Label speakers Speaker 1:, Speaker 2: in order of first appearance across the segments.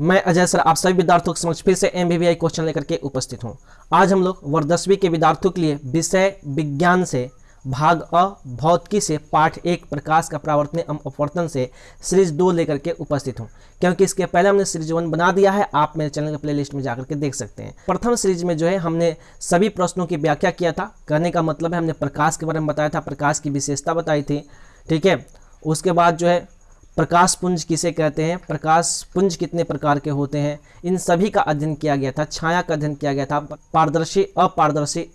Speaker 1: मैं अजय सर, आप सभी विद्यार्थियों के समक्ष फिर से एम क्वेश्चन लेकर के उपस्थित हूँ। आज हम लोग वर्ग दसवीं के विद्यार्थियों के लिए विषय विज्ञान से भाग अ, भौतिकी से पाठ एक प्रकाश का प्रावर्तन एवं अपवर्तन से सीरीज़ दो लेकर के उपस्थित हूँ। क्योंकि इसके पहले हमने सीरीज़ वन बना दिया है, आप मेरे चैनल के प्लेलिस्ट में जाकर के देख सकते हैं। प्रथम सीरीज़ में जो है, हमने सभी प्रश्नों की व्याख्या किया था। कहने का मतलब है, हमने प्रकाश के बारे में बताया था, प्रकाश की विशेषता बताई थी। ठीक है? उसके बाद जो है प्रकाश पुंज किसे कहते हैं? प्रकाश पुंज कितने प्रकार के होते हैं? इन सभी का अध्ययन किया गया था, छाया का अध्ययन किया गया था, पारदर्शी, अपारदर्शी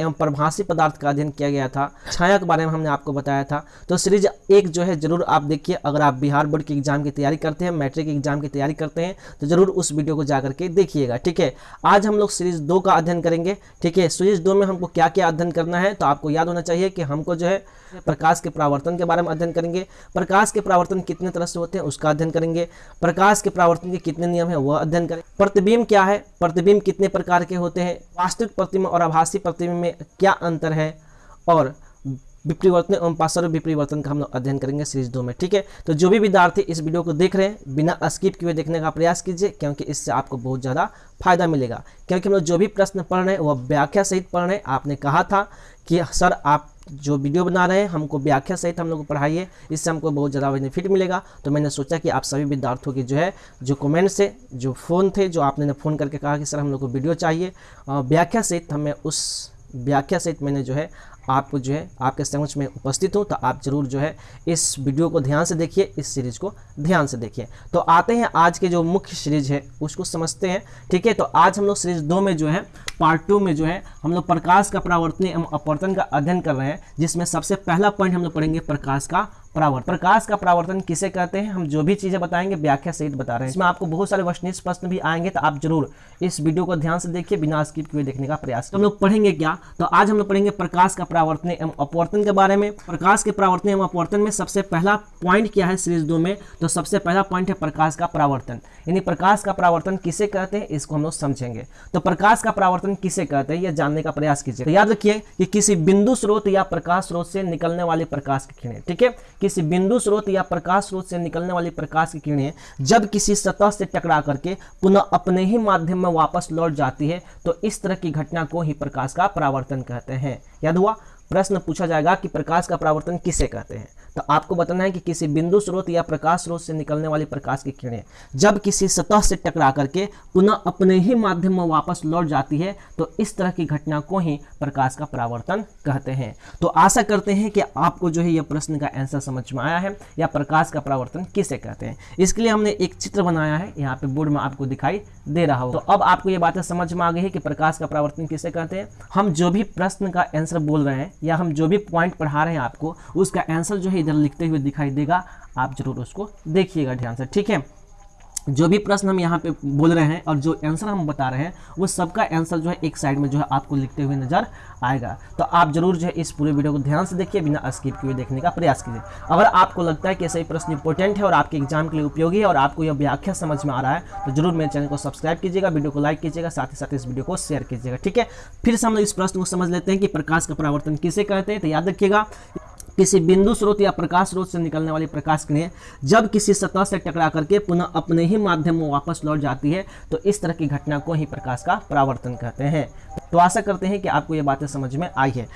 Speaker 1: एवं प्रभासी पदार्थ का अध्ययन किया गया था। छाया के बारे में हमने आपको बताया था। तो सीरीज़ एक जो है, ज़रूर आप देखिए। अगर आप बिहार बोर्ड की एग्ज़ाम की तैयारी करते हैं, मैट्रिक एग्ज़ाम की तैयारी करते हैं तो ज़रूर उस वीडियो को जाकर के देखिएगा, ठीक है? आज हम लोग सीरीज़ दो का अध्ययन करेंगे, ठीक है? सीरीज़ दो में हमको क्या क्या अध्ययन करना है तो आपको याद होना चाहिए कि हमको जो है, प्रकाश के प्रावर्तन के बारे में अध्ययन करेंगे। प्रकाश के प्रावर्तन कितने तरह से होते हैं, उसका अध्ययन करेंगे। प्रकाश के प्रावर्तन के कितने नियम है, वह अध्ययन करें। प्रतिबिंब क्या है? प्रतिबिंब कितने प्रकार के होते हैं? वास्तविक प्रतिबिंब और आभासी प्रतिबिंब क्या अंतर है और विपरिवर्तन एवं पार्श्व विपरिवर्तन का हम लोग अध्ययन करेंगे सीरीज़ दो में, ठीक है? तो जो भी विद्यार्थी इस वीडियो को देख रहे हैं, बिना स्किप किए देखने का प्रयास कीजिए, क्योंकि इससे आपको बहुत ज़्यादा फ़ायदा मिलेगा। क्योंकि हम लोग जो भी प्रश्न पढ़ रहे हैं वह व्याख्या सहित पढ़ रहे हैं। आपने कहा था कि, सर, आप जो वीडियो बना रहे हैं, हमको व्याख्या सहित हम लोग पढ़ाइए। इससे हमको बहुत ज़्यादा बेनिफिट मिलेगा। तो मैंने सोचा कि आप सभी विद्यार्थियों की जो है, जो कमेंट से जो फ़ोन थे, जो आपने फ़ोन करके कहा कि, सर, हम लोग को वीडियो चाहिए। व्याख्या सहित हमें उस व्याख्या सहित मैंने जो है आपको जो है आपके समझ में उपस्थित हूँ तो आप ज़रूर जो है इस वीडियो को ध्यान से देखिए, इस सीरीज़ को ध्यान से देखिए। तो आते हैं आज के जो मुख्य सीरीज़ है, उसको समझते हैं, ठीक है? तो आज हम लोग सीरीज़ दो में जो है पार्ट टू में जो है, हम लोग प्रकाश का परावर्तन एवं अपवर्तन का अध्ययन कर रहे हैं, जिसमें सबसे पहला पॉइंट हम लोग पढ़ेंगे प्रकाश का परावर्तन। प्रकाश का परावर्तन किसे कहते हैं? हम जो भी चीज़ें बताएँगे, व्याख्या सहित बता रहे हैं। इसमें आपको बहुत सारे वशनिष्ठ प्रश्न भी आएँगे तो आप ज़रूर इस वीडियो को ध्यान से देखिए, बिना स्किप किए देखने का प्रयास तो हम लोग पढ़ेंगे क्या? तो आज हम लोग पढ़ेंगे प्रकाश का परावर्तन एवं अपवर्तन के बारे में। प्रकाश के परावर्तन एवं अपवर्तन में सबसे पहला पॉइंट क्या है सीरीज़ दो में? तो सबसे पहला पॉइंट है प्रकाश का परावर्तन। यानी प्रकाश का परावर्तन किसे कहते हैं? इसको हम लोग समझेंगे। तो प्रकाश का परावर्तन किसे कहते हैं? यह जानने का प्रयास कीजिए। तो याद रखिए कि किसी बिंदु स्रोत या प्रकाश स्रोत से निकलने वाले प्रकाश की किरणें, ठीक है? किसी बिंदु स्रोत या प्रकाश स्रोत से निकलने वाली प्रकाश की किरणें जब किसी सतह से टकरा करके पुनः अपने ही माध्यम में वापस लौट जाती है तो इस तरह की घटना को ही प्रकाश का परावर्तन कहते हैं। याद हुआ? प्रश्न पूछा जाएगा कि प्रकाश का परावर्तन किसे कहते हैं? तो आपको बताना है कि किसी बिंदु स्रोत या प्रकाश स्रोत से निकलने वाली प्रकाश की किरणें, जब किसी सतह से टकरा करके पुनः अपने ही माध्यम में वापस लौट जाती है तो इस तरह की घटना को ही प्रकाश का परावर्तन कहते हैं। तो आशा करते हैं कि आपको जो है यह प्रश्न का आंसर समझ में आया है, या प्रकाश का परावर्तन किसे कहते हैं। इसके लिए हमने एक चित्र बनाया है, यहाँ पे बोर्ड में आपको दिखाई दे रहा हो तो अब आपको ये बातें समझ में आ गई है कि प्रकाश का परावर्तन किसे कहते हैं। हम जो भी प्रश्न का आंसर बोल रहे हैं, या हम जो भी पॉइंट पढ़ा रहे हैं आपको, उसका आंसर जो है इधर लिखते हुए दिखाई देगा। आप ज़रूर उसको देखिएगा ध्यान से, ठीक है? जो भी प्रश्न हम यहाँ पे बोल रहे हैं और जो आंसर हम बता रहे हैं, वो सबका आंसर जो है एक साइड में जो है आपको लिखते हुए नज़र आएगा। तो आप ज़रूर जो है इस पूरे वीडियो को ध्यान से देखिए, बिना स्किप किए देखने का प्रयास कीजिए। अगर आपको लगता है कि सही प्रश्न इंपॉर्टेंट है और आपके एग्ज़ाम के लिए उपयोगी है और आपको यह व्याख्या समझ में आ रहा है तो ज़रूर मेरे चैनल को सब्सक्राइब कीजिएगा वीडियो को लाइक कीजिएगा, साथ ही साथ इस वीडियो को शेयर कीजिएगा, ठीक है? फिर से हम लोग इस प्रश्न को समझ लेते हैं कि प्रकाश का परावर्तन किसे कहते हैं तो याद रखिएगा किसी बिंदु स्रोत या प्रकाश स्रोत से निकलने वाली प्रकाश किरणें जब किसी सतह से टकरा करके पुनः अपने ही माध्यम में वापस लौट जाती है तो इस तरह की घटना को ही प्रकाश का परावर्तन कहते हैं। तो आशा करते हैं कि आपको ये बातें समझ में आई है।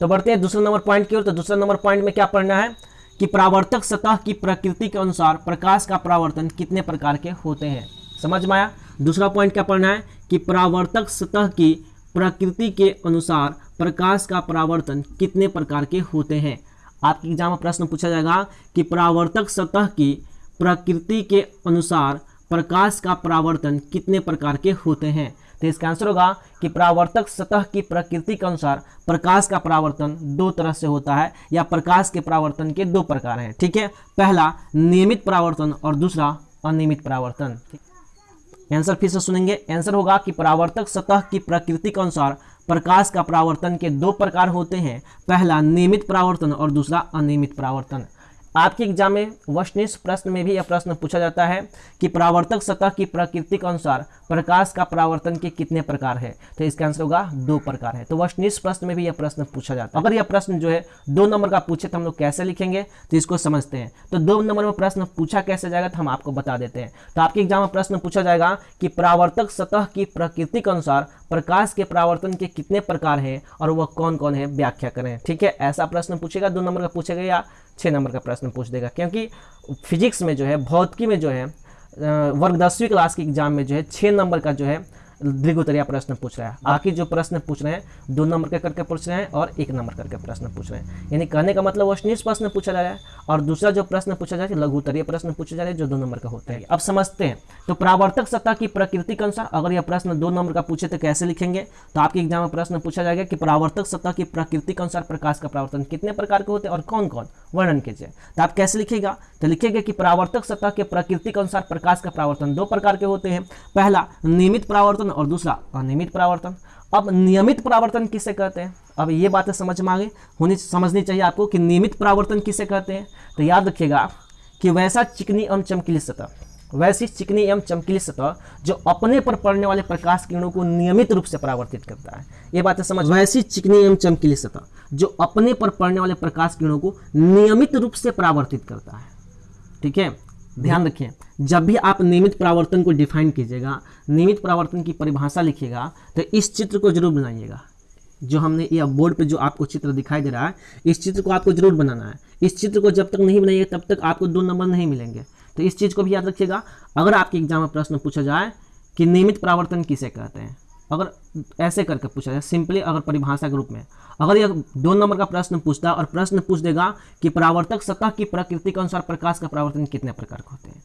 Speaker 1: तो बढ़ते हैं दूसरे नंबर पॉइंट की ओर। तो दूसरा नंबर पॉइंट में क्या पढ़ना है? कि परावर्तक सतह की प्रकृति के अनुसार प्रकाश का परावर्तन कितने प्रकार के होते हैं। समझ में आया? दूसरा पॉइंट क्या पढ़ना है? कि परावर्तक सतह की प्रकृति के अनुसार प्रकाश का परावर्तन कितने प्रकार के होते हैं। आपके एग्ज़ाम में प्रश्न पूछा जाएगा कि परावर्तक सतह की प्रकृति के अनुसार प्रकाश का परावर्तन कितने प्रकार के होते हैं? तो इसका आंसर होगा कि परावर्तक सतह की प्रकृति के अनुसार प्रकाश का परावर्तन दो तरह से होता है, या प्रकाश के परावर्तन के दो प्रकार हैं। ठीक है? पहला, नियमित परावर्तन और दूसरा, अनियमित परावर्तन। आंसर फिर से सुनेंगे। आंसर होगा कि परावर्तक सतह की प्रकृति के अनुसार प्रकाश का परावर्तन के दो प्रकार होते हैं। पहला नियमित परावर्तन और दूसरा अनियमित परावर्तन। आपके एग्ज़ाम में वस्तुनिष्ठ प्रश्न में भी यह प्रश्न पूछा जाता है कि परावर्तक सतह की प्रकृति के अनुसार प्रकाश का परावर्तन के कितने प्रकार है? तो इसका आंसर होगा दो प्रकार है। तो वस्तुनिष्ठ प्रश्न में भी यह प्रश्न पूछा जाता है। अगर यह प्रश्न जो है दो नंबर का पूछे तो हम लोग कैसे लिखेंगे? तो इसको समझते हैं। तो दो नंबर में प्रश्न पूछा कैसे जाएगा तो हम आपको बता देते हैं। तो आपके एग्ज़ाम में प्रश्न पूछा जाएगा कि परावर्तक सतह की प्रकृति के अनुसार प्रकाश के परावर्तन के कितने प्रकार हैं और वह कौन कौन है? व्याख्या करें। ठीक है? ऐसा प्रश्न पूछेगा, दो नंबर का पूछेगा या छः नंबर का प्रश्न पूछ देगा, क्योंकि फिजिक्स में जो है, भौतिकी में जो है वर्ग दसवीं क्लास के एग्ज़ाम में जो है छः नंबर का जो है दीर्घोत्तरीय प्रश्न पूछ रहा है। आखिर जो प्रश्न पूछ रहे हैं, दो नंबर के करके पूछ रहे हैं और एक नंबर करके प्रश्न पूछ रहे हैं। यानी कहने का मतलब वशनीय प्रश्न पूछा जा रहा है और दूसरा जो प्रश्न पूछा जा रहा है लघुतरीय प्रश्न पूछे जा रहे हैं जो दो नंबर का होता है। अब समझते हैं। तो प्रावर्तक सत्ता की प्रकृति के अनुसार अगर यह प्रश्न दो नंबर का पूछे तो कैसे लिखेंगे? तो आपके एग्ज़ाम में प्रश्न पूछा जाएगा कि प्रावर्तक सत्ता की प्रकृति के अनुसार प्रकाश का प्रावर्तन कितने प्रकार के होते हैं और कौन कौन वर्णन कीजिए। तो आप कैसे लिखेगा? तो लिखेंगे कि प्रावर्तक सत्ता के प्रकृति के अनुसार प्रकाश का प्रावर्तन दो प्रकार के होते हैं। पहला, नियमित परावर्तन और दूसरा अनियमित परावर्तन। अब नियमित परावर्तन किसे कहते हैं? अब ये बातें समझ में आगे होनी समझनी चाहिए आपको कि नियमित परावर्तन किसे कहते हैं? तो याद रखिएगा कि वैसा चिकनी एवं चमकीली सतह, वैसी चिकनी एवं चमकीली सतह जो अपने पर पड़ने वाले प्रकाश किरणों को नियमित रूप से परावर्तित करता है। ये बातें समझ वैसी चिकनी एवं चमकीली सतह जो अपने पर पड़ने वाले प्रकाश किरणों को नियमित रूप से परावर्तित करता है। ठीक है? ध्यान रखिए जब भी आप नियमित परावर्तन को डिफाइन कीजिएगा नियमित परावर्तन की परिभाषा लिखिएगा तो इस चित्र को ज़रूर बनाइएगा। जो हमने ये बोर्ड पे जो आपको चित्र दिखाई दे रहा है इस चित्र को आपको ज़रूर बनाना है। इस चित्र को जब तक नहीं बनाइएगा तब तक आपको दो नंबर नहीं मिलेंगे। तो इस चीज़ को भी याद रखिएगा। अगर आपके एग्ज़ाम में प्रश्न पूछा जाए कि नियमित परावर्तन किसे कहते हैं अगर ऐसे करके पूछा जाए सिंपली अगर परिभाषा के रूप में, अगर यह दो नंबर का प्रश्न पूछता और प्रश्न पूछ देगा कि परावर्तक सतह की प्रकृति के अनुसार प्रकाश का परावर्तन कितने प्रकार के होते हैं।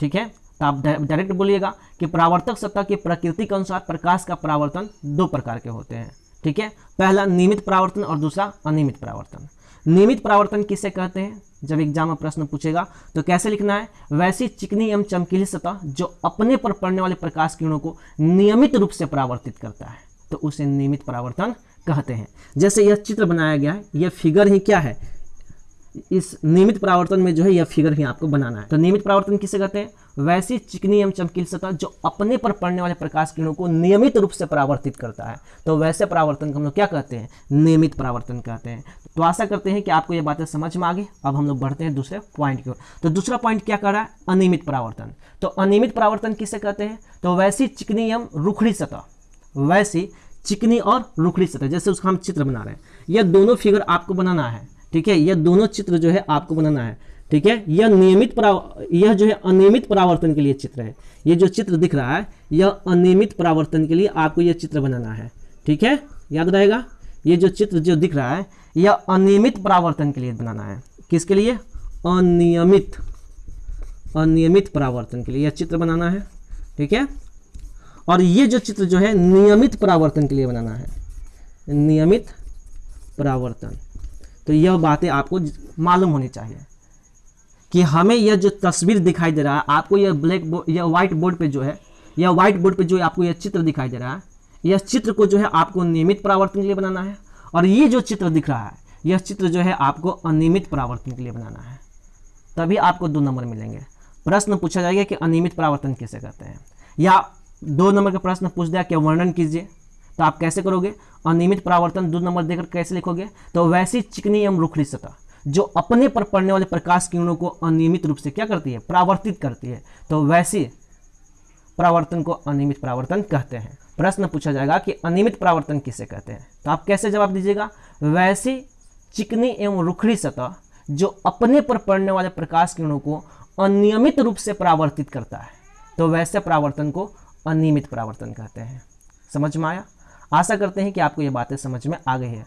Speaker 1: ठीक है? तो आप डायरेक्ट बोलिएगा कि परावर्तक सतह की प्रकृति के अनुसार प्रकाश का परावर्तन दो प्रकार के होते हैं। ठीक है? पहला नियमित परावर्तन और दूसरा अनियमित परावर्तन। नियमित परावर्तन किसे कहते हैं? जब एग्ज़ाम में प्रश्न पूछेगा तो कैसे लिखना है? वैसी चिकनी एवं चमकीली सतह जो अपने पर पड़ने वाले प्रकाश किरणों को नियमित रूप से परावर्तित करता है। तो उसे नियमित परावर्तन कहते हैं। जैसे यह चित्र बनाया गया है, यह फिगर ही क्या है? इस नियमित परावर्तन में जो है, यह फिगर ही आपको बनाना है। तो नियमित परावर्तन किसे कहते हैं? वैसी चिकनी एवं चमकीली सतह जो अपने पर पड़ने वाले प्रकाश किरणों को नियमित रूप से परावर्तित करता है। तो वैसे परावर्तन को हम लोग क्या कहते हैं? नियमित परावर्तन कहते हैं। तो आशा करते हैं कि आपको ये बातें समझ में आ गई। अब हम लोग बढ़ते हैं दूसरे पॉइंट की ओर। तो दूसरा पॉइंट क्या कर रहा है? अनियमित परावर्तन। तो अनियमित परावर्तन किसे कहते हैं? तो वैसी चिकनी एवं रुखड़ी सतह। वैसी चिकनी और रुखड़ी सतह, जैसे उसका हम चित्र बना रहे हैं। यह दोनों फिगर आपको बनाना है, ठीक है? यह दोनों चित्र जो है आपको बनाना है, ठीक है? यह नियमित यह जो है अनियमित परावर्तन के लिए चित्र है। ये जो चित्र दिख रहा है, यह अनियमित परावर्तन के लिए आपको यह चित्र बनाना है, ठीक है? याद रहेगा? ये जो चित्र जो दिख रहा है यह अनियमित परावर्तन के लिए बनाना है। किसके लिए? अनियमित। अनियमित परावर्तन के लिए यह चित्र बनाना है, ठीक है? और ये जो चित्र जो है, नियमित परावर्तन के लिए बनाना है। नियमित परावर्तन। तो यह बातें आपको मालूम होनी चाहिए कि हमें यह जो तस्वीर दिखाई दे रहा है, आपको यह ब्लैक बोर्ड या व्हाइट बोर्ड पे जो है या व्हाइट बोर्ड पे जो आपको यह चित्र दिखाई दे रहा है, यह चित्र को जो है आपको नियमित परावर्तन के लिए बनाना है। और ये जो चित्र दिख रहा है, यह चित्र जो है आपको अनियमित परावर्तन के लिए बनाना है। तभी आपको दो नंबर मिलेंगे। प्रश्न पूछा जाएगा कि अनियमित परावर्तन कैसे कहते हैं? या दो नंबर का प्रश्न पूछ दिया कि वर्णन कीजिए तो आप कैसे करोगे? अनियमित परावर्तन दो नंबर देकर कैसे लिखोगे? तो वैसी चिकनी एवं रुखड़ी सतह, जो अपने पर पड़ने वाले प्रकाश किरणों को अनियमित रूप से क्या करती है? परावर्तित करती है। तो वैसी परावर्तन को अनियमित परावर्तन कहते हैं। प्रश्न पूछा जाएगा कि अनियमित परावर्तन किसे कहते हैं? तो आप कैसे जवाब दीजिएगा? वैसी चिकनी एवं रुखड़ी सतह जो अपने पर पड़ने वाले प्रकाश किरणों को अनियमित रूप से परावर्तित करता है तो वैसे परावर्तन को अनियमित परावर्तन कहते हैं। समझ में आया? आशा करते हैं कि आपको ये बातें समझ में आ गई है।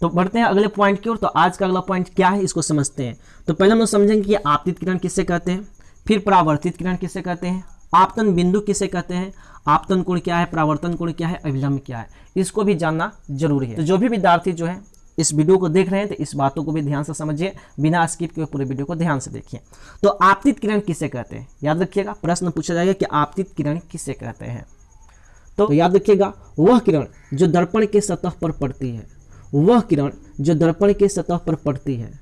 Speaker 1: तो बढ़ते हैं अगले पॉइंट की ओर। तो आज का अगला पॉइंट क्या है, इसको समझते हैं। तो पहले हम लोग समझेंगे कि आपतित किरण किससे कहते हैं, फिर परावर्तित किरण किससे कहते हैं आपतन बिंदु किसे कहते हैं? आपतन कोण क्या है? प्रावर्तन कोण क्या है? अभिलंब क्या है? इसको भी जानना ज़रूरी है। तो जो भी विद्यार्थी जो है, इस वीडियो को देख रहे हैं तो इस बातों को भी ध्यान से समझिए। बिना स्किप के पूरे वीडियो को ध्यान से देखिए। तो आपतित किरण किसे कहते हैं? याद रखिएगा, प्रश्न पूछा जाएगा कि आपतित किरण किसे कहते हैं? तो याद रखिएगा, वह किरण जो दर्पण के सतह पर पड़ती है। वह किरण जो दर्पण के सतह पर पड़ती है।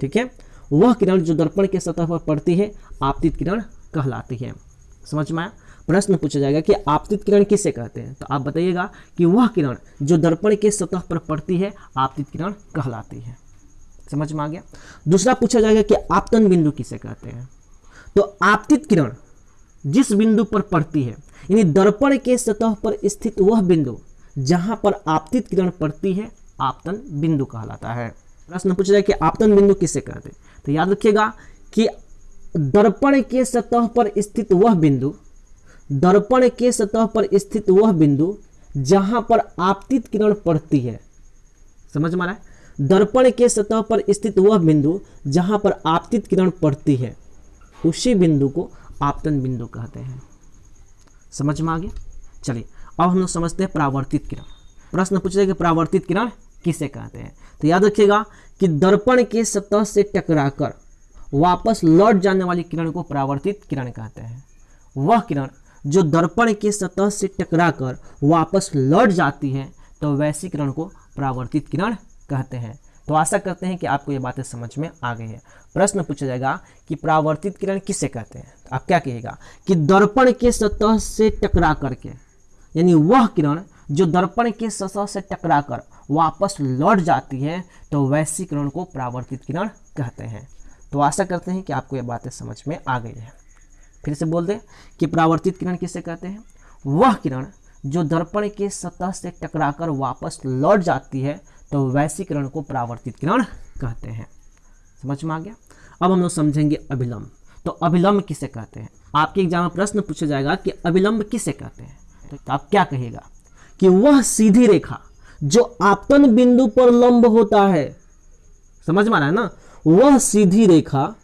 Speaker 1: ठीक है? वह किरण जो दर्पण के सतह पर पड़ती है, आपतित किरण कहलाती है। समझ में आया? प्रश्न पूछा जाएगा कि आपतित किरण किसे कहते हैं? तो आप बताइएगा कि वह किरण जो दर्पण के सतह पर पड़ती है, आपतित किरण कहलाती है। समझ में आ गया? दूसरा पूछा जाएगा कि आपतन बिंदु किसे कहते हैं? तो आपतित किरण जिस बिंदु पर पड़ती है, यानी दर्पण के सतह पर स्थित वह बिंदु जहाँ पर आपतित किरण पड़ती है, आपतन बिंदु कहलाता है। प्रश्न पूछा जाए कि आपतन बिंदु किसे कहते हैं? तो याद रखिएगा कि दर्पण के सतह पर स्थित वह बिंदु, दर्पण के सतह पर स्थित वह बिंदु जहाँ पर आपतित किरण पड़ती है। समझ में आ रहा है? दर्पण के सतह पर स्थित वह बिंदु जहाँ पर आपतित किरण पड़ती है, उसी बिंदु को आपतन बिंदु कहते हैं। समझ में आ गया? चलिए, अब हम लोग समझते हैं प्रावर्तित किरण। प्रश्न पूछे कि प्रावर्तित किरण किसे कहते हैं? तो याद रखिएगा कि दर्पण के सतह से टकराकर वापस लौट जाने वाली किरण को परावर्तित किरण कहते हैं। वह किरण जो दर्पण के सतह से टकराकर वापस लौट जाती है तो वैसी किरण को परावर्तित किरण कहते हैं। तो आशा करते हैं कि आपको ये बातें समझ में आ गई है। प्रश्न पूछा जाएगा कि प्रावर्तित किरण किसे कहते हैं? तो आप क्या कहेगा कि दर्पण के सतह से टकरा करके यानी वह किरण जो दर्पण के सतह से टकराकर वापस लौट जाती है तो वैसी किरण को परावर्तित किरण कहते हैं। तो आशा करते हैं कि आपको ये बातें समझ में आ गई है। फिर से बोल दें कि प्रावर्तित किरण किसे कहते हैं? वह किरण जो दर्पण के सतह से टकराकर वापस लौट जाती है तो वैसी किरण को प्रावर्तित किरण कहते हैं। समझ में आ गया? अब हम लोग समझेंगे अभिलंब। तो अभिलंब किसे कहते हैं? आपके एग्ज़ाम में प्रश्न पूछा जाएगा कि अभिलंब किसे कहते हैं? तो आप क्या कहेगा कि वह सीधी रेखा जो आपतन बिंदु पर लंब होता है। समझ में आ रहा है ना? वह सीधी रेखा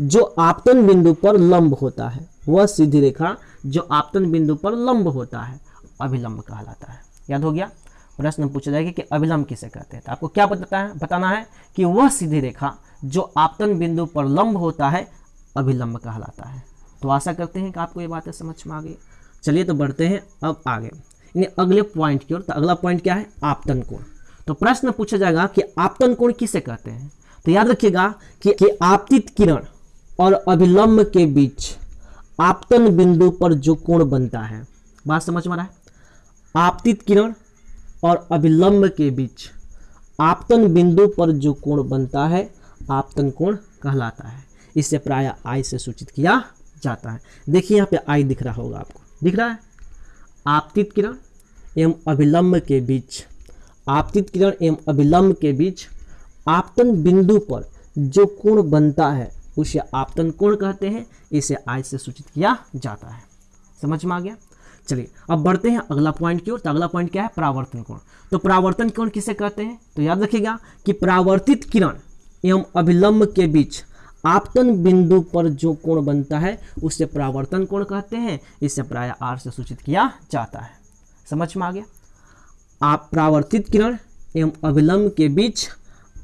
Speaker 1: जो आपतन बिंदु पर लंब होता है। वह सीधी रेखा जो आपतन बिंदु पर लंब होता है, अभिलंब कहलाता है। याद हो गया? प्रश्न पूछा जाएगा कि अभिलंब किसे कहते हैं? तो आपको क्या बताता है? बताना है कि वह सीधी रेखा जो आपतन बिंदु पर लंब होता है, अभिलंब कहलाता है। तो आशा करते हैं कि आपको ये बातें समझ में आ गई। चलिए तो बढ़ते हैं अब आगे। यानी अगले पॉइंट की ओर तो अगला पॉइंट क्या है? आपतन कोण। तो प्रश्न पूछा जाएगा कि आपतन कोण किसे कहते हैं? तो याद रखिएगा कि, कि आपतित किरण और अभिलंब के बीच आपतन बिंदु पर जो कोण बनता है बात समझ में आ रहा है? आपतित किरण और अभिलंब के बीच आपतन बिंदु पर जो कोण बनता है आपतन कोण कहलाता है। इसे प्राय आई से सूचित किया जाता है। देखिए यहाँ पे आई दिख रहा होगा आपको। दिख रहा है? आपतित किरण एवं अभिलंब के बीच आपतित किरण एवं अभिलंब के बीच आपतन बिंदु पर जो कोण बनता है, उसे आपतन कोण कहते हैं। इसे आई से सूचित किया जाता है। समझ में आ गया? चलिए, अब बढ़ते हैं अगला पॉइंट की ओर। तो अगला पॉइंट क्या है? प्रावर्तन कोण। तो प्रावर्तन कोण किसे कहते हैं? तो याद रखिएगा कि प्रावर्तित किरण एवं अभिलंब के बीच आपतन बिंदु पर जो कोण बनता है, उसे प्रावर्तन कोण कहते हैं। इसे प्राय आर से सूचित किया जाता है। समझ में आ गया? आप प्रावर्तित किरण एवं अभिलंब के बीच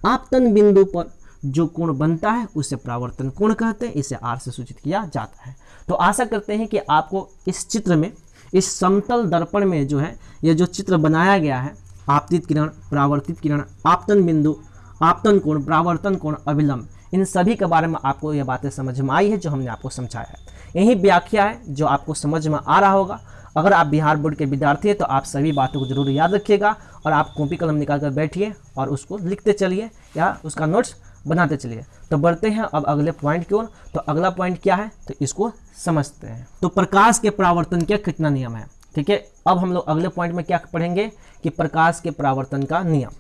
Speaker 1: आपतन बिंदु पर जो कोण बनता है, उसे प्रावर्तन कोण कहते हैं, इसे आर से सूचित किया जाता है। तो आशा करते हैं कि आपको इस चित्र में, इस समतल दर्पण में जो है यह जो चित्र बनाया गया है, आपतित किरण, प्रावर्तित किरण, आपतन बिंदु, आपतन कोण, प्रावर्तन कोण, अभिलंब, इन सभी के बारे में आपको ये बातें समझ में आई है, जो हमने आपको समझाया है। यही व्याख्या है जो आपको समझ में आ रहा होगा। अगर आप बिहार बोर्ड के विद्यार्थी हैं तो आप सभी बातों को ज़रूर याद रखिएगा और आप कॉपी कलम निकाल कर बैठिए और उसको लिखते चलिए या उसका नोट्स बनाते चलिए। तो बढ़ते हैं अब अगले पॉइंट की ओर। तो अगला पॉइंट क्या है? तो इसको समझते हैं। तो प्रकाश के प्रावर्तन का कितना नियम है? ठीक है, अब हम लोग अगले पॉइंट में क्या पढ़ेंगे कि प्रकाश के प्रावर्तन का नियम।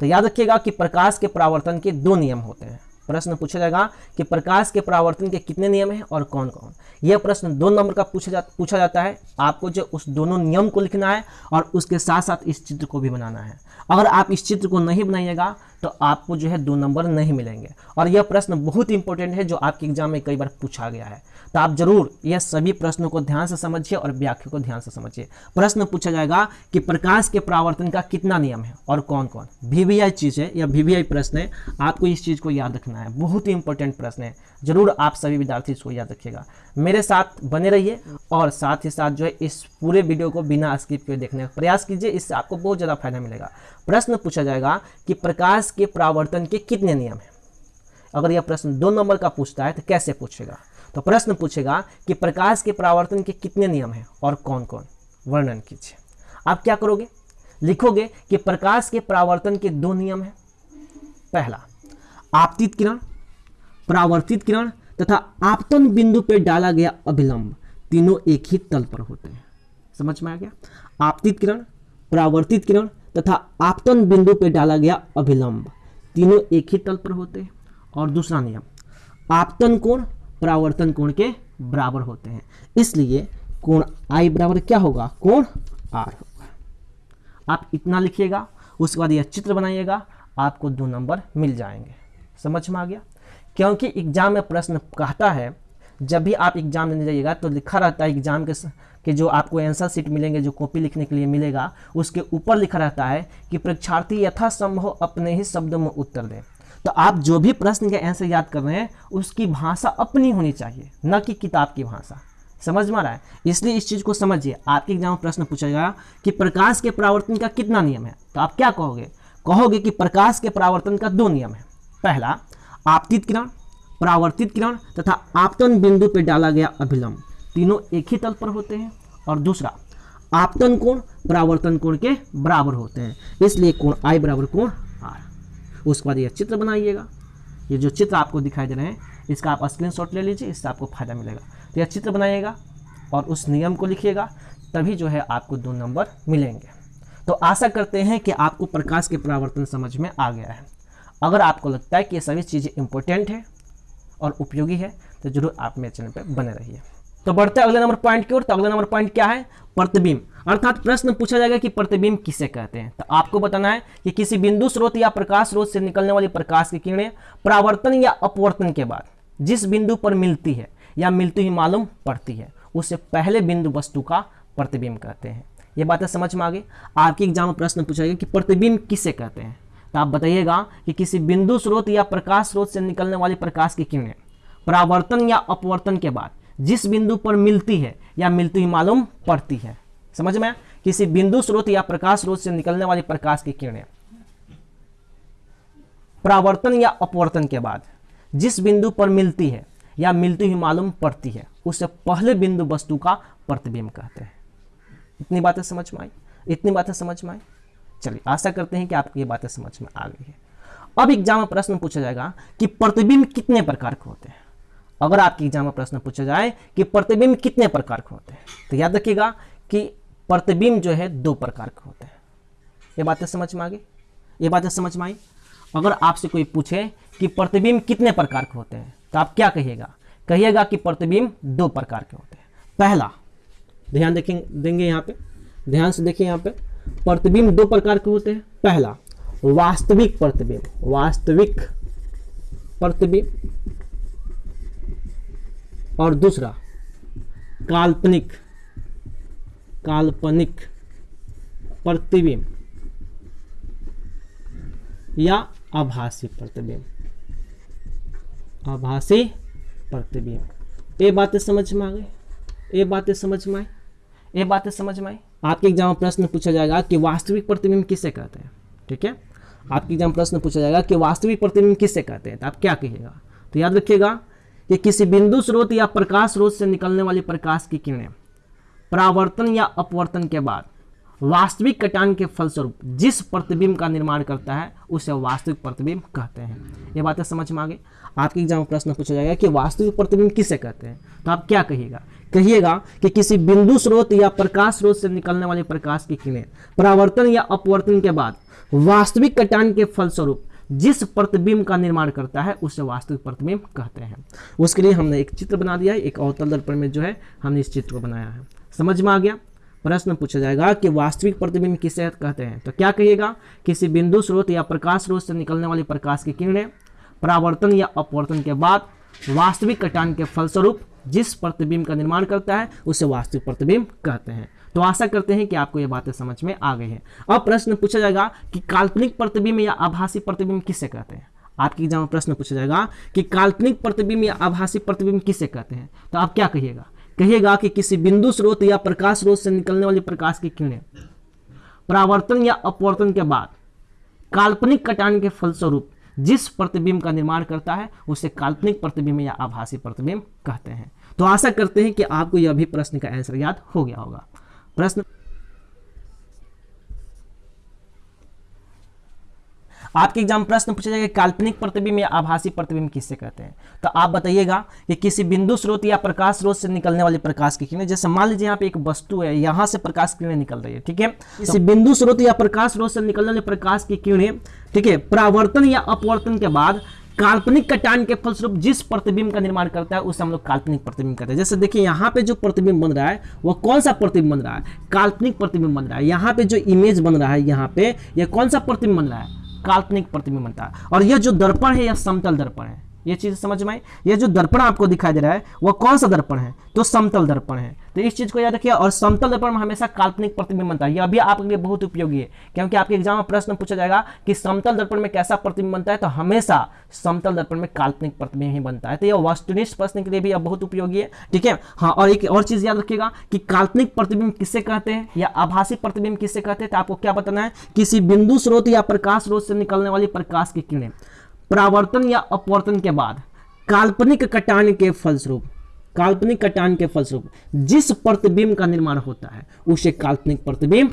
Speaker 1: तो याद रखिएगा कि प्रकाश के प्रावर्तन के दो नियम होते हैं। प्रश्न पूछा जाएगा कि प्रकाश के परावर्तन के कितने नियम हैं और कौन कौन? यह प्रश्न दो नंबर का पूछा जा, पूछा जाता है। आपको जो उस दोनों नियम को लिखना है और उसके साथ साथ इस चित्र को भी बनाना है। अगर आप इस चित्र को नहीं बनाइएगा तो आपको जो है दो नंबर नहीं मिलेंगे। और यह प्रश्न बहुत इंपॉर्टेंट है जो आपके एग्ज़ाम में कई बार पूछा गया है। तो आप ज़रूर यह सभी प्रश्नों को ध्यान से समझिए और व्याख्या को ध्यान से समझिए। प्रश्न पूछा जाएगा कि प्रकाश के प्रावर्तन का कितना नियम है और कौन कौन वीवीआई चीज़ है या वीवीआई प्रश्न है, आपको इस चीज़ को याद रखना है। बहुत ही इंपॉर्टेंट प्रश्न है। ज़रूर आप सभी विद्यार्थी इसको याद रखिएगा। मेरे साथ बने रहिए और साथ ही साथ जो है इस पूरे वीडियो को बिना स्किप किए देखने का प्रयास कीजिए, इससे आपको बहुत ज़्यादा फ़ायदा मिलेगा। प्रश्न पूछा जाएगा कि प्रकाश के प्रावर्तन के कितने नियम हैं? अगर यह प्रश्न दो नंबर का पूछता है तो कैसे पूछेगा? तो प्रश्न पूछेगा कि प्रकाश के परावर्तन के कितने नियम हैं और कौन कौन वर्णन कीजिए। आप क्या करोगे? लिखोगे कि प्रकाश के परावर्तन के दो नियम हैं। पहला, आपतित किरण। परावर्तित किरण तथा आपतन बिंदु पर डाला गया अभिलंब तीनों एक ही तल पर होते हैं। समझ में आ गया? आपतित किरण, परावर्तित किरण तथा आपतन बिंदु पर डाला गया अभिलंब तीनों एक ही तल पर होते हैं। और दूसरा नियम, आपतन कोण, परावर्तन कोण के बराबर होते हैं। इसलिए कोण आई बराबर क्या होगा? कोण आर होगा। आप इतना लिखिएगा, उसके बाद यह चित्र बनाइएगा, आपको दो नंबर मिल जाएँगे। समझ में आ गया? क्योंकि एग्ज़ाम में प्रश्न कहता है, जब भी आप एग्ज़ाम देने जाइएगा तो लिखा रहता है एग्ज़ाम के कि जो आपको आंसर सीट मिलेंगे, जो कॉपी लिखने के लिए मिलेगा, उसके ऊपर लिखा रहता है कि परीक्षार्थी यथासंभव अपने ही शब्दों में उत्तर दें। तो आप जो भी प्रश्न के आंसर याद कर रहे हैं, उसकी भाषा अपनी होनी चाहिए, न कि किताब की भाषा। समझ में आ रहा है? इसलिए इस चीज़ को समझिए। आपके एग्ज़ाम में प्रश्न पूछा जाएगा कि प्रकाश के परावर्तन का कितना नियम है? तो आप क्या कहोगे? कहोगे कि प्रकाश के परावर्तन का दो नियम है। पहला आपतित किरण, परावर्तित किरण तथा आपतन बिंदु पर डाला गया अभिलंब तीनों एक ही तल पर होते हैं और दूसरा आपतन कोण, परावर्तन कोण के बराबर होते हैं। इसलिए कोण आई बराबर कोण आर उसके बाद यह चित्र बनाइएगा। ये जो चित्र आपको दिखाई दे रहे हैं, इसका आप स्क्रीनशॉट ले लीजिए, इससे आपको फ़ायदा मिलेगा। तो यह चित्र बनाइएगा और उस नियम को लिखिएगा, तभी जो है आपको दो नंबर मिलेंगे। तो आशा करते हैं कि आपको प्रकाश के परावर्तन समझ में आ गया है। अगर आपको लगता है कि ये सभी चीज़ें इंपॉर्टेंट है और उपयोगी है तो ज़रूर आप मेरे चैनल पर बने रहिए। तो बढ़ते अगले नंबर पॉइंट की ओर। तो अगले नंबर पॉइंट क्या है? प्रतिबिंब। अर्थात प्रश्न पूछा जाएगा कि प्रतिबिंब किसे कहते हैं? तो आपको बताना है कि किसी बिंदु स्रोत या प्रकाश स्रोत से निकलने वाली प्रकाश की किरणें परावर्तन या अपवर्तन के बाद जिस बिंदु पर मिलती है या मिलती हुई मालूम पड़ती है, उसे पहले बिंदु वस्तु का प्रतिबिंब कहते हैं। ये बातें समझ में आ गई? आपके एग्ज़ाम में प्रश्न पूछा गया कि प्रतिबिंब किसे कहते हैं? तो आप बताइएगा कि किसी बिंदु स्रोत या प्रकाश स्रोत से निकलने वाली प्रकाश की किरणें परावर्तन या अपवर्तन के बाद जिस बिंदु पर मिलती है या मिलती हुई मालूम पड़ती है। समझ में किसी बिंदु स्रोत या प्रकाश स्रोत से निकलने वाली प्रकाश की किरणें परावर्तन या अपवर्तन के बाद जिस बिंदु पर मिलती है या मिलती हुई मालूम पड़ती है, उसे पहले बिंदु वस्तु का प्रतिबिंब कहते हैं। इतनी बातें समझ में आई? इतनी बातें समझ में आई? चलिए, आशा करते हैं कि आपको ये बातें समझ में आ गई है। अब एग्ज़ाम में प्रश्न पूछा जाएगा कि प्रतिबिंब कितने प्रकार के होते हैं? अगर आपके एग्ज़ाम में प्रश्न पूछा जाए कि प्रतिबिंब कितने प्रकार के होते हैं तो याद रखिएगा कि प्रतिबिंब जो है दो प्रकार के होते हैं। ये बातें समझ में आ गई? ये बातें समझ में आई? अगर आपसे कोई पूछे कि प्रतिबिंब कितने प्रकार के होते हैं तो आप क्या कहिएगा? कहिएगा कि प्रतिबिंब दो प्रकार के होते हैं। पहला, ध्यान देखें, देंगे यहाँ पे, ध्यान से देखिए यहाँ पे। प्रतिबिंब दो प्रकार के होते हैं। पहला, वास्तविक प्रतिबिंब वास्तविक प्रतिबिंब। और दूसरा, काल्पनिक काल्पनिक प्रतिबिंब या आभासी प्रतिबिंब। आभासी प्रतिबिंब। ये बातें समझ में आ गई? ये बातें समझ में आई? ये बातें समझ में आई? आपके एग्ज़ाम में प्रश्न पूछा जाएगा कि वास्तविक प्रतिबिंब किसे कहते हैं? ठीक है? आपके एग्ज़ाम प्रश्न पूछा जाएगा कि वास्तविक प्रतिबिंब किसे कहते हैं? तो आप क्या कहिएगा? तो याद रखिएगा कि किसी बिंदु स्रोत या प्रकाश स्रोत से निकलने वाली प्रकाश की किरणें, परावर्तन या अपवर्तन के बाद वास्तविक कटान के फलस्वरूप जिस प्रतिबिंब का निर्माण करता है, उसे वास्तविक प्रतिबिंब कहते हैं। ये बातें समझ में आ गई? आपके एग्ज़ाम में प्रश्न पूछा जाएगा कि वास्तविक प्रतिबिंब किसे कहते हैं? तो आप क्या कहिएगा? कहिएगा कि किसी बिंदु स्रोत या प्रकाश स्रोत से निकलने वाले प्रकाश की किरणें, परावर्तन या अपवर्तन के बाद वास्तविक कटान के फलस्वरूप जिस प्रतिबिंब का निर्माण करता है, उसे वास्तविक प्रतिबिंब कहते हैं। उसके लिए हमने एक चित्र बना दिया है, एक अवतल दर्पण में जो है, हमने इस चित्र को बनाया है। समझ में आ गया? प्रश्न पूछा जाएगा कि वास्तविक प्रतिबिंब किसे कहते हैं? तो क्या कहिएगा? किसी बिंदु स्रोत या प्रकाश स्रोत से निकलने वाली प्रकाश की किरणें परावर्तन या अपवर्तन के बाद वास्तविक कटान के फलस्वरूप जिस प्रतिबिंब का निर्माण करता है, उसे वास्तविक प्रतिबिंब कहते हैं। तो आशा करते हैं कि आपको ये बातें समझ में आ गई हैं। अब प्रश्न पूछा जाएगा कि काल्पनिक प्रतिबिंब या आभासी प्रतिबिंब किसे कहते हैं? आपके एग्ज़ाम में प्रश्न पूछा जाएगा कि काल्पनिक प्रतिबिंब या आभासी प्रतिबिंब किसे कहते हैं? तो आप क्या कहिएगा? कहिएगा कि किसी बिंदु स्रोत या प्रकाश स्रोत से निकलने वाली प्रकाश की किरणें। परावर्तन या अपवर्तन के बाद काल्पनिक कटान के फलस्वरूप जिस प्रतिबिंब का निर्माण करता है, उसे काल्पनिक प्रतिबिंब या आभासी प्रतिबिंब कहते हैं। तो आशा करते हैं कि आपको यह भी प्रश्न का आंसर याद हो गया होगा। प्रश्न आपके एग्ज़ाम प्रश्न पूछा जाएगा काल्पनिक प्रतिबिंब या आभासी प्रतिबिंब किससे कहते हैं? तो आप बताइएगा कि किसी बिंदु स्रोत या प्रकाश स्रोत से निकलने वाली प्रकाश की किरणें जैसे मान लीजिए यहाँ पे एक वस्तु है यहाँ से प्रकाश किरणें निकल रही है ठीक है? किसी बिंदु स्रोत या प्रकाश स्रोत से निकलने वाली प्रकाश की किरणें ठीक है परावर्तन या अपवर्तन के बाद काल्पनिक कटान के फलस्वरूप जिस प्रतिबिंब का निर्माण करता है, उसे हम लोग काल्पनिक प्रतिबिंब कहते हैं। जैसे देखिए, यहाँ पे जो प्रतिबिंब बन रहा है, वह कौन सा प्रतिबिंब बन रहा है? काल्पनिक प्रतिबिंब बन रहा है। यहाँ पे जो इमेज बन रहा है, यहाँ पे, यह कौन सा प्रतिबिंब बन रहा है? काल्पनिक प्रतिबिंब बनता है। और यह जो दर्पण है, यह समतल दर्पण है। ये चीज़ समझ में आई? ये जो दर्पण आपको दिखाई दे रहा है वह कौन सा दर्पण है? तो समतल दर्पण है। तो इस चीज़ को याद रखिए, और समतल दर्पण में हमेशा काल्पनिक प्रतिबिंब बनता है। यह भी आपके लिए बहुत उपयोगी है, क्योंकि आपके एग्ज़ाम में प्रश्न पूछा जाएगा कि समतल दर्पण में कैसा प्रतिबिंब बनता है तो हमेशा समतल दर्पण में काल्पनिक प्रतिबिंब ही बनता है। तो यह वस्तुनिष्ठ प्रश्न के लिए भी बहुत उपयोगी है, ठीक है? हाँ और एक और चीज़ याद रखिएगा कि काल्पनिक प्रतिबिंब किससे कहते हैं या आभासी प्रतिबिंब किससे कहते हैं तो आपको क्या बताना है? किसी बिंदु स्रोत या प्रकाश स्रोत से निकलने वाली प्रकाश की किरणें। परावर्तन या अपवर्तन के बाद, काल्पनिक कटान के फलस्वरूप, काल्पनिक कटान के फलस्वरूप, जिस प्रतिबिंब का निर्माण होता है, उसे काल्पनिक प्रतिबिंब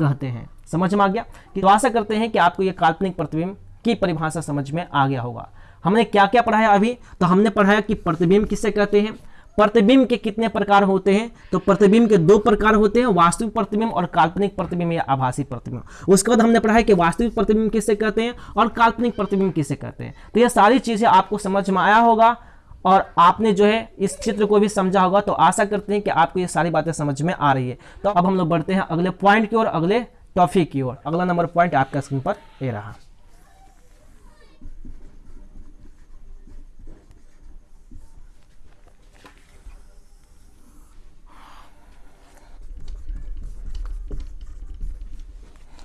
Speaker 1: कहते हैं। समझ में आ गया? कि तो आशा करते हैं कि आपको यह काल्पनिक प्रतिबिंब की परिभाषा समझ में आ गया होगा। हमने क्या क्या पढ़ाया अभी? तो हमने पढ़ाया कि प्रतिबिंब किसे कहते हैं? प्रतिबिंब के कितने प्रकार होते हैं? तो प्रतिबिंब के दो प्रकार होते हैं, वास्तविक प्रतिबिंब और काल्पनिक प्रतिबिंब या आभासी प्रतिबिंब। उसके बाद हमने पढ़ा है कि वास्तविक प्रतिबिंब किसे कहते हैं और काल्पनिक प्रतिबिंब किसे कहते हैं। तो यह सारी चीज़ें आपको समझ में आया होगा और आपने जो है इस चित्र को भी समझा होगा तो आशा करते हैं कि आपको ये सारी बातें समझ में आ रही है। तो अब हम लोग बढ़ते हैं अगले पॉइंट की ओर, अगले टॉपिक की ओर। अगला नंबर पॉइंट आपका स्क्रीन पर ये रहा।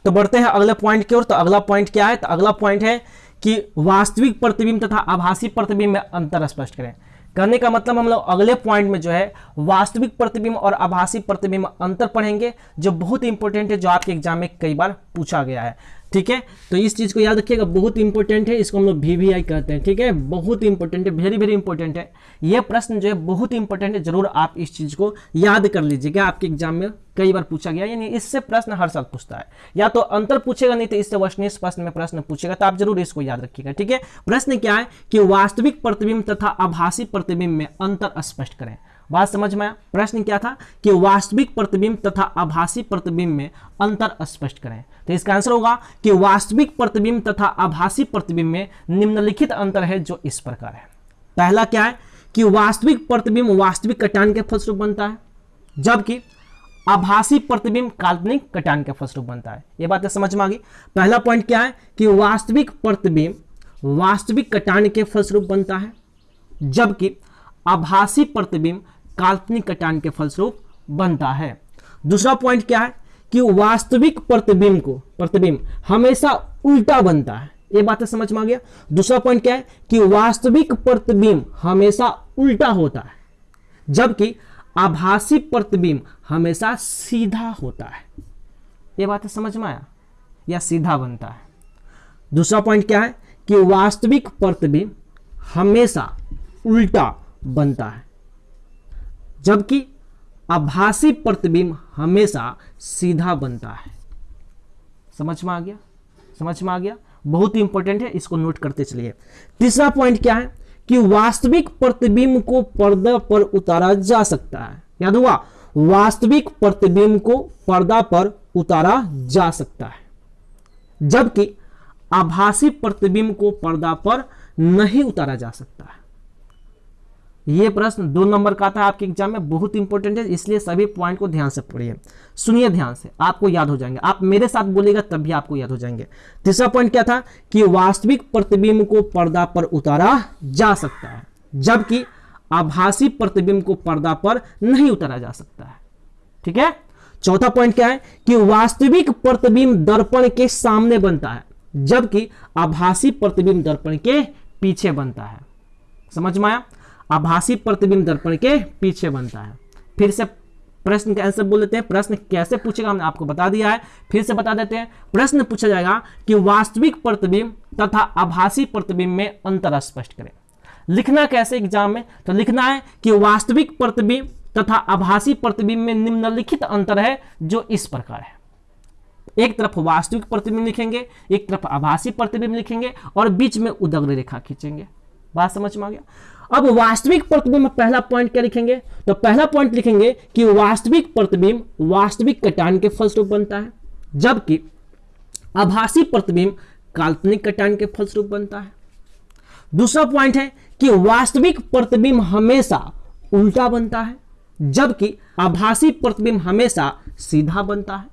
Speaker 1: तो बढ़ते हैं अगले पॉइंट की ओर। तो अगला पॉइंट क्या है? तो अगला पॉइंट है कि वास्तविक प्रतिबिंब तथा आभासी प्रतिबिंब में अंतर स्पष्ट करें। करने का मतलब हम लोग अगले पॉइंट में जो है, वास्तविक प्रतिबिंब और आभासी प्रतिबिंब अंतर पढ़ेंगे, जो बहुत इंपॉर्टेंट है, जो आपके एग्ज़ाम में कई बार पूछा गया है। ठीक है? तो इस चीज़ को याद रखिएगा, बहुत इंपॉर्टेंट है, इसको हम लोग वी कहते हैं, ठीक है? बहुत इंपॉर्टेंट है वेरी वेरी इंपॉर्टेंट है। यह प्रश्न जो है, बहुत इंपॉर्टेंट है, ज़रूर आप इस चीज़ को याद कर लीजिएगा आपके एग्ज़ाम में कई बार पूछा गया? यानी इससे प्रश्न हर साल पूछता है। या तो अंतर पूछेगा, नहीं तो इससे वशनिष्ठ प्रश्न में प्रश्न पूछेगा तो आप ज़रूर इसको याद रखिएगा, ठीक है? प्रश्न क्या है कि वास्तविक प्रतिबिंब तथा आभासी प्रतिबिंब में अंतर स्पष्ट करें। बात समझ में आया? प्रश्न क्या था कि वास्तविक प्रतिबिंब तथा आभासी प्रतिबिंब में अंतर स्पष्ट करें। तो इसका आंसर होगा कि वास्तविक प्रतिबिंब तथा आभासी प्रतिबिंब में निम्नलिखित अंतर है जो इस प्रकार है। पहला क्या है कि वास्तविक प्रतिबिंब वास्तविक कटान के फलस्वरूप बनता है, जबकि आभासी प्रतिबिंब काल्पनिक कटान के फलस्वरूप बनता है। यह बात समझ में आ गई? पहला पॉइंट क्या है कि वास्तविक प्रतिबिंब वास्तविक कटान के फलस्वरूप बनता है, जबकि आभासी प्रतिबिंब काल्पनिक कटान के फलस्वरूप बनता है। दूसरा पॉइंट क्या है? कि वास्तविक प्रतिबिंब को, प्रतिबिंब हमेशा उल्टा बनता है। ये बात समझ में आ गया। दूसरा पॉइंट क्या है? कि वास्तविक प्रतिबिंब हमेशा उल्टा होता है। जबकि आभासी प्रतिबिंब हमेशा सीधा होता है। ये बात समझ में आया? या सीधा बनता है? दूसरा पॉइंट क्या है? कि वास्तविक प्रतिबिंब हमेशा उल्टा बनता है। जबकि आभासी प्रतिबिंब हमेशा सीधा बनता है। समझ में आ गया? समझ में आ गया? बहुत ही इंपॉर्टेंट है, इसको नोट करते चलिए। तीसरा पॉइंट क्या है? कि वास्तविक प्रतिबिंब को पर्दा पर उतारा जा सकता है। याद हुआ? वास्तविक प्रतिबिंब को पर्दा पर उतारा जा सकता है। जबकि आभासी प्रतिबिंब को पर्दा पर नहीं उतारा जा सकता है। ये प्रश्न दो नंबर का था आपके एग्ज़ाम में, बहुत इंपॉर्टेंट है, इसलिए सभी पॉइंट को ध्यान से पढ़िए। सुनिए ध्यान से, आपको याद हो जाएँगे। आप मेरे साथ बोलेगा तब भी आपको याद हो जाएँगे। तीसरा पॉइंट क्या था? कि वास्तविक प्रतिबिंब को पर्दा पर उतारा जा सकता है, जबकि आभासी प्रतिबिंब को पर्दा पर नहीं उतारा जा सकता है। ठीक है? चौथा पॉइंट क्या है? कि वास्तविक प्रतिबिंब दर्पण के सामने बनता है, जबकि आभासी प्रतिबिंब दर्पण के पीछे बनता है। समझ में आया? आभासी प्रतिबिंब दर्पण के पीछे बनता है। फिर से प्रश्न का आंसर बोल देते हैं। प्रश्न कैसे पूछेगा? हमने आपको बता दिया है। फिर से बता देते हैं। प्रश्न पूछा जाएगा कि वास्तविक प्रतिबिंब तथा आभासी प्रतिबिंब में अंतर स्पष्ट करें। लिखना कैसे एग्ज़ाम में? तो लिखना है कि वास्तविक प्रतिबिंब तथा आभासी प्रतिबिंब में निम्नलिखित अंतर है जो इस प्रकार है। एक तरफ़ वास्तविक प्रतिबिंब लिखेंगे, एक तरफ़ आभासी प्रतिबिंब लिखेंगे और बीच में उदग्र रेखा खींचेंगे। बात समझ में आ गया? अब वास्तविक प्रतिबिंब पहला पॉइंट क्या लिखेंगे? तो पहला पॉइंट लिखेंगे कि वास्तविक प्रतिबिंब वास्तविक कटान के फलस्वरूप बनता है, जबकि आभासी प्रतिबिंब काल्पनिक कटान के फलस्वरूप बनता है। दूसरा पॉइंट है कि वास्तविक प्रतिबिंब हमेशा उल्टा बनता है, जबकि आभासी प्रतिबिंब हमेशा सीधा बनता है।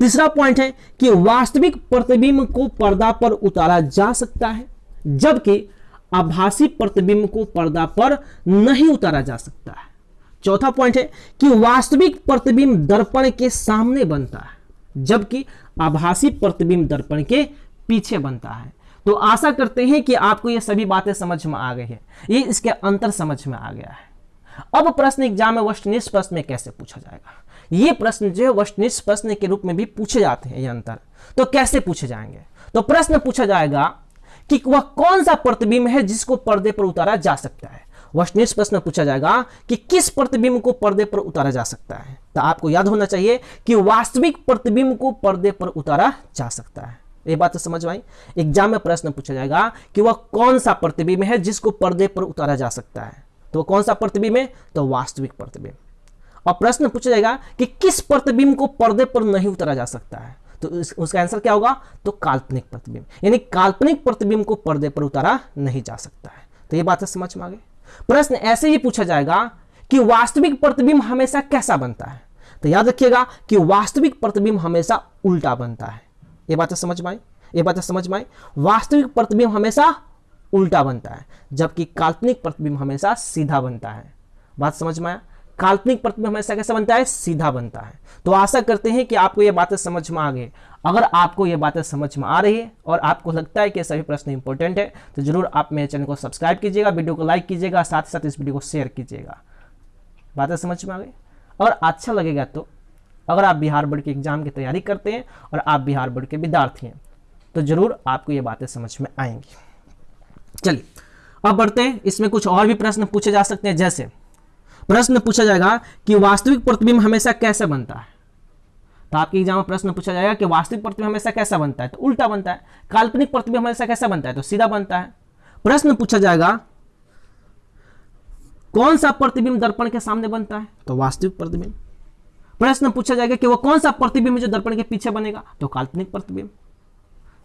Speaker 1: तीसरा पॉइंट है कि वास्तविक प्रतिबिंब को पर्दा पर उतारा जा सकता है, जबकि आभासी प्रतिबिंब को पर्दा पर नहीं उतारा जा सकता है। चौथा पॉइंट है कि वास्तविक प्रतिबिंब दर्पण के सामने बनता है, जबकि आभासी प्रतिबिंब दर्पण के पीछे बनता है। तो आशा करते हैं कि आपको ये सभी बातें समझ में आ गई है। ये इसके अंतर समझ में आ गया है। अब प्रश्न एग्ज़ाम में वस्तुनिष्ठ प्रश्न में कैसे पूछा जाएगा? ये प्रश्न जो है वस्तुनिष्ठ प्रश्न के रूप में भी पूछे जाते हैं ये अंतर। तो कैसे पूछे जाएँगे? तो प्रश्न पूछा जाएगा कि वह कौन सा प्रतिबिंब है जिसको पर्दे पर उतारा जा सकता है? वस्तुनिष्ठ प्रश्न पूछा जाएगा कि किस प्रतिबिंब को पर्दे पर उतारा जा सकता है? तो आपको याद होना चाहिए कि वास्तविक प्रतिबिंब को पर्दे पर उतारा जा सकता है। ये बात तो समझ आई? एग्ज़ाम में प्रश्न पूछा जाएगा कि वह कौन सा प्रतिबिंब है जिसको पर्दे पर उतारा जा सकता है? तो कौन सा प्रतिबिंब है? तो वास्तविक प्रतिबिंब। और प्रश्न पूछा जाएगा कि किस प्रतिबिंब को पर्दे पर नहीं उतारा जा सकता है? तो उसका आंसर क्या होगा? तो काल्पनिक प्रतिबिंब। यानी काल्पनिक प्रतिबिंब को पर्दे पर उतारा नहीं जा सकता है। तो ये बात है समझ में आ गई? प्रश्न ऐसे ही पूछा जाएगा कि वास्तविक प्रतिबिंब हमेशा कैसा बनता है? तो याद रखिएगा कि वास्तविक प्रतिबिंब हमेशा उल्टा बनता है। ये बातें समझ में आई? ये बातें समझ में आई? वास्तविक प्रतिबिंब हमेशा उल्टा बनता है, जबकि काल्पनिक प्रतिबिंब हमेशा सीधा बनता है। बात समझ में आया? काल्पनिक प्रतिबिंब हमेशा कैसा बनता है? सीधा बनता है। तो आशा करते हैं कि आपको ये बातें समझ में आ गई। अगर आपको ये बातें समझ में आ रही है और आपको लगता है कि सभी प्रश्न इंपॉर्टेंट है तो ज़रूर आप मेरे चैनल को सब्सक्राइब कीजिएगा वीडियो को लाइक कीजिएगा, साथ ही साथ इस वीडियो को शेयर कीजिएगा। बातें समझ में आ गई? और अच्छा लगेगा तो अगर आप बिहार बोर्ड के एग्ज़ाम की तैयारी करते हैं और आप बिहार बोर्ड के विद्यार्थी हैं तो ज़रूर आपको ये बातें समझ में आएँगी। चलिए, अब बढ़ते हैं। इसमें कुछ और भी प्रश्न पूछे जा सकते हैं, जैसे प्रश्न पूछा जाएगा कि वास्तविक प्रतिबिंब हमेशा कैसे बनता है? तो आपके एग्ज़ाम में प्रश्न पूछा जाएगा कि वास्तविक प्रतिबिंब हमेशा कैसा बनता है? तो उल्टा बनता है। काल्पनिक प्रतिबिंब हमेशा कैसा बनता है? तो सीधा बनता है। प्रश्न पूछा जाएगा, कौन सा प्रतिबिंब दर्पण के सामने बनता है? तो वास्तविक प्रतिबिंब। प्रश्न पूछा जाएगा कि वो कौन सा प्रतिबिंब जो दर्पण के पीछे बनेगा? तो काल्पनिक प्रतिबिंब।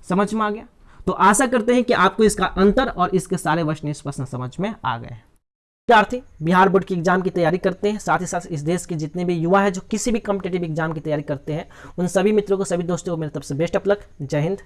Speaker 1: समझ में आ गया? तो आशा करते हैं कि आपको इसका अंतर और इसके सारे वचनिष्ठ प्रश्न समझ में आ गए विद्यार्थी बिहार बोर्ड की एग्ज़ाम की तैयारी करते हैं। साथ ही साथ इस देश के जितने भी युवा है, जो किसी भी कॉम्पिटेटिव एग्ज़ाम की तैयारी करते हैं, उन सभी मित्रों को, सभी दोस्तों को मेरे तरफ़ से बेस्ट अपलक लक जय हिंद।